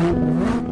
Música